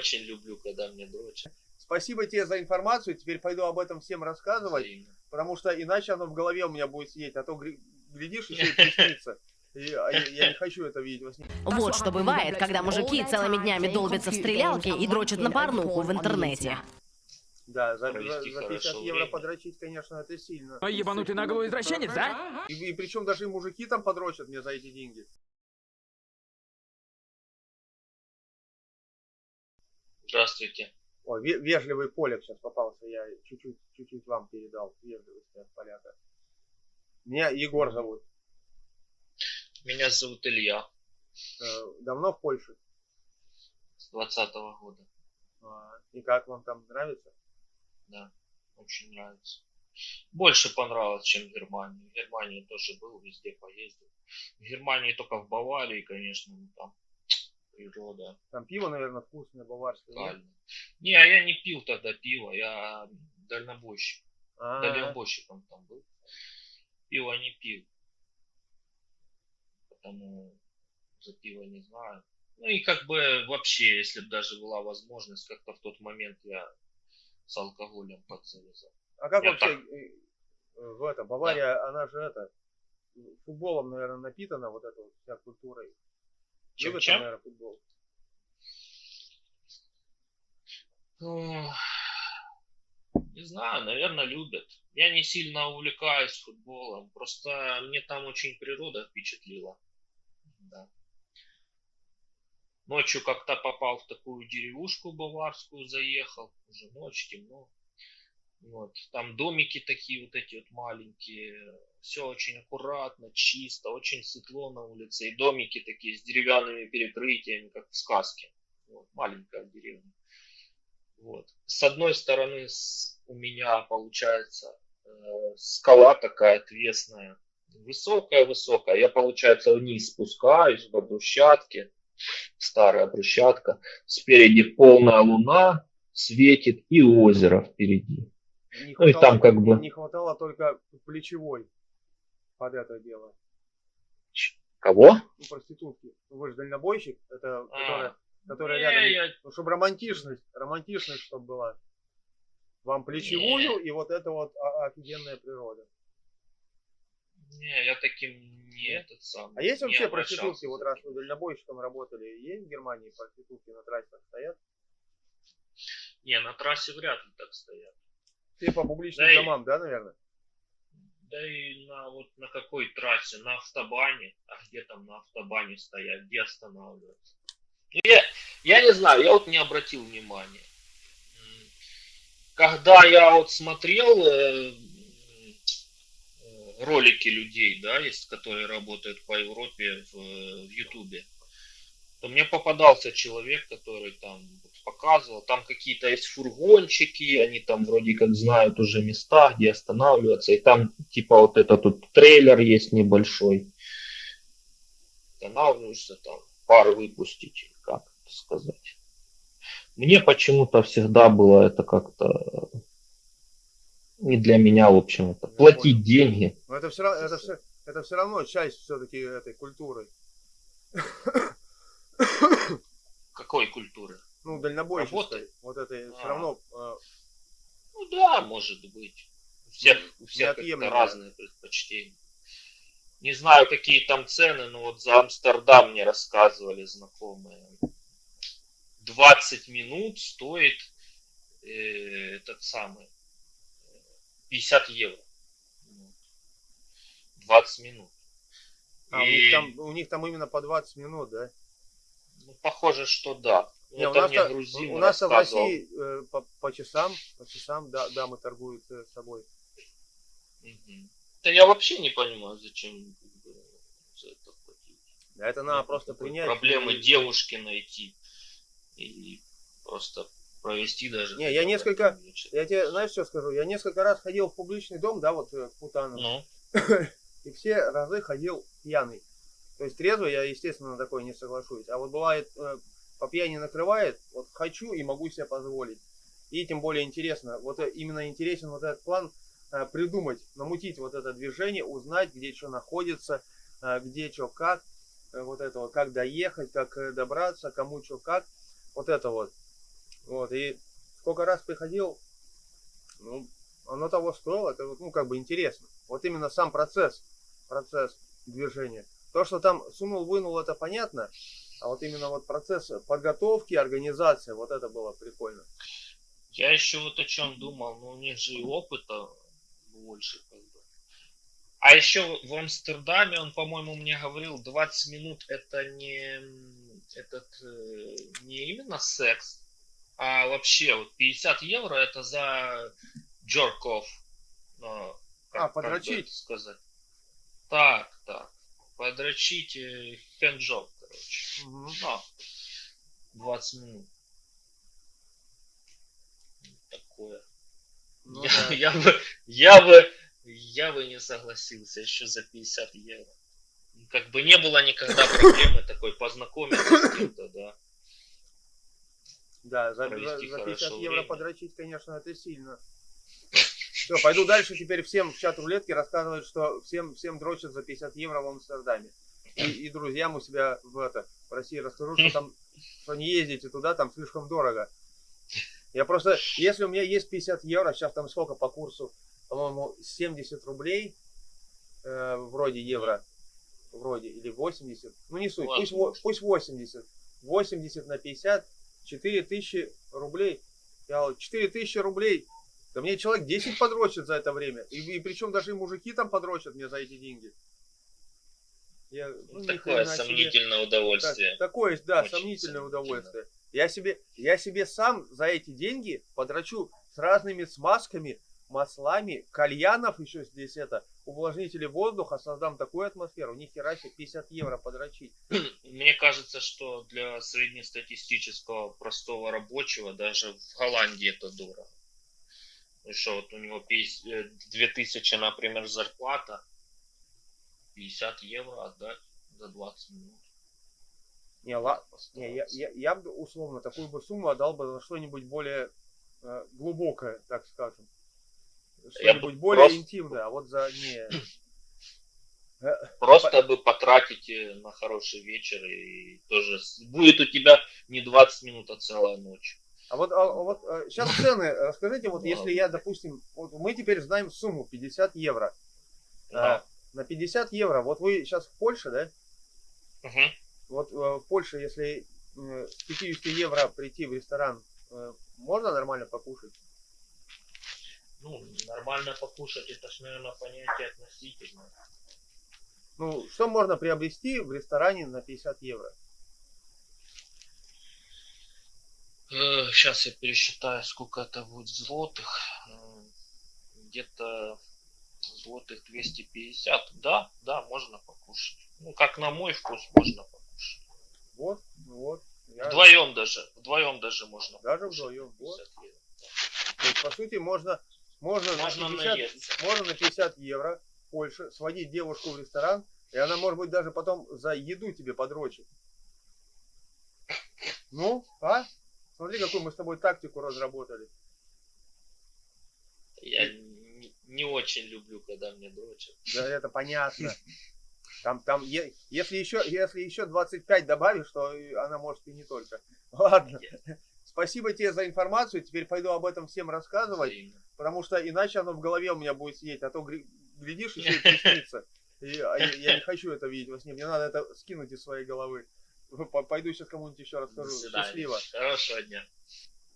очень люблю, когда мне дрочат. Спасибо тебе за информацию. Теперь пойду об этом всем рассказывать. Взаимно. Потому что иначе оно в голове у меня будет сидеть. А то глядишь, еще и приснится. И, а я, я не хочу это видеть во сне. Вот что бывает, когда мужики целыми днями долбятся в стрелялки и дрочат на порнуху в интернете. Да, за, за- за 50 хорошо евро время. подрочить, конечно, это сильно. А ебанутый наглый извращенец, да? И, и причем даже и мужики там подрочат мне за эти деньги. Здравствуйте. Ой, ве- вежливый поляк сейчас попался, я чуть-чуть, чуть-чуть вам передал вежливости от поляка. Меня Егор зовут. Меня зовут Илья. Э, Давно в Польше? С 20 года. А, И как вам там нравится? Да. Очень нравится. Больше понравилось, чем в Германии. В Германии тоже был, везде поездил. В Германии только в Баварии, конечно, ну, там природа Там пиво, наверное, вкусное, баварское. нет? Не, а я не пил тогда пиво, я дальнобойщик. А, Дальнобойщиком там был. Пиво не пил. Потому за пиво не знаю. Ну и как бы вообще, если бы даже была возможность, как-то в тот момент я с алкоголем подзавязал. а как я вообще так. э, в это, Бавария, она же это, футболом, наверное, напитана вот этой вот вся культурой. Чем, Любят, чем? наверное, футбол. Ох, Не знаю, наверное, любят. Я не сильно увлекаюсь футболом, просто мне там очень природа впечатлила. Да. Ночью как-то попал в такую деревушку баварскую, заехал, уже ночь, темно. Вот. Там домики такие вот эти вот маленькие, все очень аккуратно, чисто, очень светло на улице. И домики такие с деревянными перекрытиями, как в сказке. Вот, маленькая деревня. Вот. С одной стороны с- у меня получается э, скала такая отвесная, высокая-высокая. Я, получается, вниз спускаюсь по брусчатке, старая брусчатка. Спереди полная луна светит и озеро впереди. Не Ну и там как бы- Не хватало только плечевой под это дело. Кого? Ну, проститутки. Ну, вы же дальнобойщик, это которая, А, которая не, рядом. я- Ну, чтобы романтичность, романтичность, чтобы была. Вам плечевую и вот это вот офигенная природа. не, я таким не этот самый. А есть не вообще проститутки, вот раз вы дальнобойщиком работали, есть в Германии проститутки на трассах стоят? Не, на трассе вряд ли так стоят. Все по публичным Да и- домам, да, наверное? Да и на вот на какой трассе? На автобане? А где там на автобане стоять? Где останавливаться? Ну, я, я не знаю, я вот не обратил внимания. Когда я вот смотрел э, э, ролики людей, да, есть, которые работают по Европе в, э, в Ютубе, то мне попадался человек, который там показывал, там какие-то есть фургончики, они там вроде как знают уже места, где останавливаться, и там типа вот этот тут трейлер есть небольшой, останавливаешься там, пар выпустить, как это сказать. Мне почему-то всегда было это как-то не для меня, в общем-то. Я Платить понял. деньги. Но это все, это все, это все равно часть все-таки этой культуры. Какой культуры? Ну, дальнобойщицкой. Работы? Вот это все А. равно э, Ну да, может быть. У всех, у всех разные предпочтения. Не знаю, какие там цены, но вот за Амстердам мне рассказывали знакомые. 20 минут стоит э, этот самый э, 50 евро. Вот. 20 минут. а, у, И, них там, у них там именно по 20 минут, да? ну, похоже, что да. Не, у Это нас, грузин у нас в. России э, по, по часам, по часам да, дамы торгуют э, собой. Мгм. Да я вообще не понимаю, зачем за это платить. Да, это надо Нет просто принять. Проблемы и- девушки найти и просто провести даже. Не, я несколько-. Я тебе, знаешь, что скажу? Я несколько раз ходил в публичный дом, да, вот э, к Путану, Ну, и все разы ходил пьяный. То есть трезвый я, естественно, на такое не соглашусь. А вот бывает, э, по пьяни накрывает, вот хочу и могу себе позволить. И тем более интересно, вот э, именно интересен вот этот план э, придумать, намутить вот это движение, узнать, где что находится, э, где что как, э, вот это вот, как доехать, как э, добраться, кому что как, вот это вот. Вот, и сколько раз приходил, ну, оно того стоило, это, ну, как бы интересно. Вот именно сам процесс, процесс движения. То, что там сунул, вынул, это понятно, а вот именно вот процесс подготовки, организации, вот это было прикольно. Я еще вот о чем думал, но у них же и опыта больше как бы. А еще в Амстердаме он, по-моему, мне говорил, 20 минут это не этот э, не именно секс, а вообще вот 50 евро это за джорков. Ну, а, подрочить? сказать. Так, так. Подрочить э, хэнджоп, короче. Угу. Ну, 20 минут. Такое. Ну, я, да. я, бы, я бы, я бы не согласился еще за 50 евро. Как бы не было никогда проблемы такой познакомиться с кем-то, да. Да, за, за, за 50 евро время. подрочить, конечно, это сильно. Все, пойду дальше теперь всем в чат рулетки рассказывать, что всем, всем дрочат за 50 евро в Амстердаме. И, и друзьям у себя в, это, в России расскажу, что там, что не ездите туда, там слишком дорого. Я просто, если у меня есть 50 евро, сейчас там сколько по курсу, по-моему, 70 рублей, э, вроде евро, вроде, или 80, ну не суть, пусть, пусть 80, 80 на 50, 4000 рублей, я 4000 рублей, да мне человек 10 подрочит за это время, и, и причем даже и мужики там подрочат мне за эти деньги. Я, ну, такое сомнительное себе... удовольствие. Так, такое, да, Очень сомнительное удовольствие. Я себе, я себе сам за эти деньги подрачу с разными смазками, маслами, кальянов еще здесь это, увлажнители воздуха, создам такую атмосферу, ни хера себе 50 евро подрочить. Мне кажется, что для среднестатистического простого рабочего даже в Голландии это дорого. И что вот у него 50, 2000, э, например, зарплата, 50 евро отдать за 20 минут. Не, ла... не я, я, я бы условно такую бы сумму отдал бы за что-нибудь более э, глубокое, так скажем. Что-нибудь более просто... интимное, а вот за не. Э, просто бы потратить на хороший вечер и тоже будет у тебя не 20 минут, а целая ночь. А вот, а, вот сейчас а, цены, расскажите, вот если я, допустим, вот мы теперь знаем сумму 50 евро. Да. На 50 евро, вот вы сейчас в Польше, да? Угу. Вот в Польше, если с 50 евро прийти в ресторан, можно нормально покушать? ну, нормально покушать, это ж, наверное, понятие относительное. Ну, что можно приобрести в ресторане на 50 евро? Сейчас я пересчитаю, сколько это будет злотых. Где-то злотых 250. Да, да, можно покушать. Ну, как на мой вкус, можно покушать. Вот, вот. Я... Вдвоем даже, вдвоем даже можно. Даже покушать. вдвоем, вот. То есть, по сути, можно можно, можно, на 50, можно на 50 евро в Польше сводить девушку в ресторан, и она, может быть, даже потом за еду тебе подрочит. Ну, а? Смотри, какую мы с тобой тактику разработали. Я не, очень люблю, когда мне дрочат. Да, это понятно. Там, там, если еще, если еще 25 добавишь, то она может и не только. Ладно. Спасибо тебе за информацию. Теперь пойду об этом всем рассказывать. Потому что иначе оно в голове у меня будет сидеть. А то глядишь, еще и приснится. И, а я, я не хочу это видеть во сне. Мне надо это скинуть из своей головы. Пойду сейчас кому-нибудь еще расскажу. Счастливо. Хорошего дня.